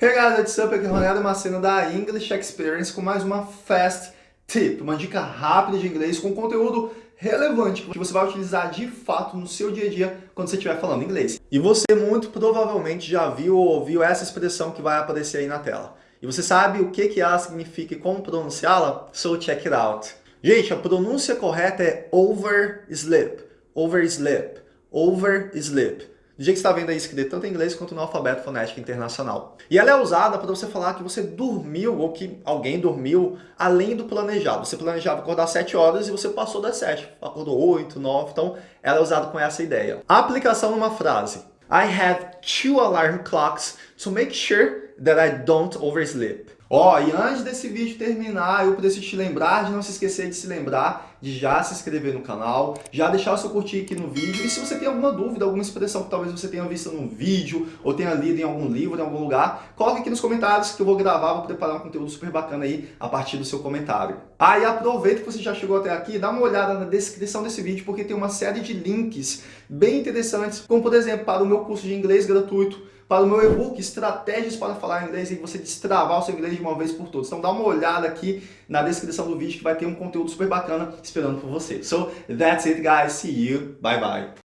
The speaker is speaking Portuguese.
Hey guys, what's up? Aqui é Ronaldo Macena da English Experience com mais uma Fast Tip, uma dica rápida de inglês com conteúdo relevante que você vai utilizar de fato no seu dia a dia quando você estiver falando inglês. E você muito provavelmente já viu ou ouviu essa expressão que vai aparecer aí na tela. E você sabe o que, que ela significa e como pronunciá-la? So check it out. Gente, a pronúncia correta é oversleep, oversleep, oversleep do jeito que está vendo aí escrito tanto em inglês quanto no alfabeto fonético internacional. E ela é usada para você falar que você dormiu ou que alguém dormiu além do planejado. Você planejava acordar 7 horas e você passou das 7, acordou 8, 9, então ela é usada com essa ideia. A aplicação numa frase. I have two alarm clocks to make sure that I don't oversleep. Ó, oh, e antes desse vídeo terminar, eu preciso te lembrar de não se esquecer de se lembrar de já se inscrever no canal, já deixar o seu curtir aqui no vídeo. E se você tem alguma dúvida, alguma expressão que talvez você tenha visto num vídeo ou tenha lido em algum livro, em algum lugar, coloque aqui nos comentários que eu vou gravar, vou preparar um conteúdo super bacana aí a partir do seu comentário. Ah, e aproveita que você já chegou até aqui, dá uma olhada na descrição desse vídeo, porque tem uma série de links bem interessantes, como por exemplo, para o meu curso de inglês gratuito, para o meu e-book Estratégias para Falar Inglês e você destravar o seu inglês de uma vez por todas. Então dá uma olhada aqui na descrição do vídeo que vai ter um conteúdo super bacana esperando por você. So that's it guys, see you, bye bye.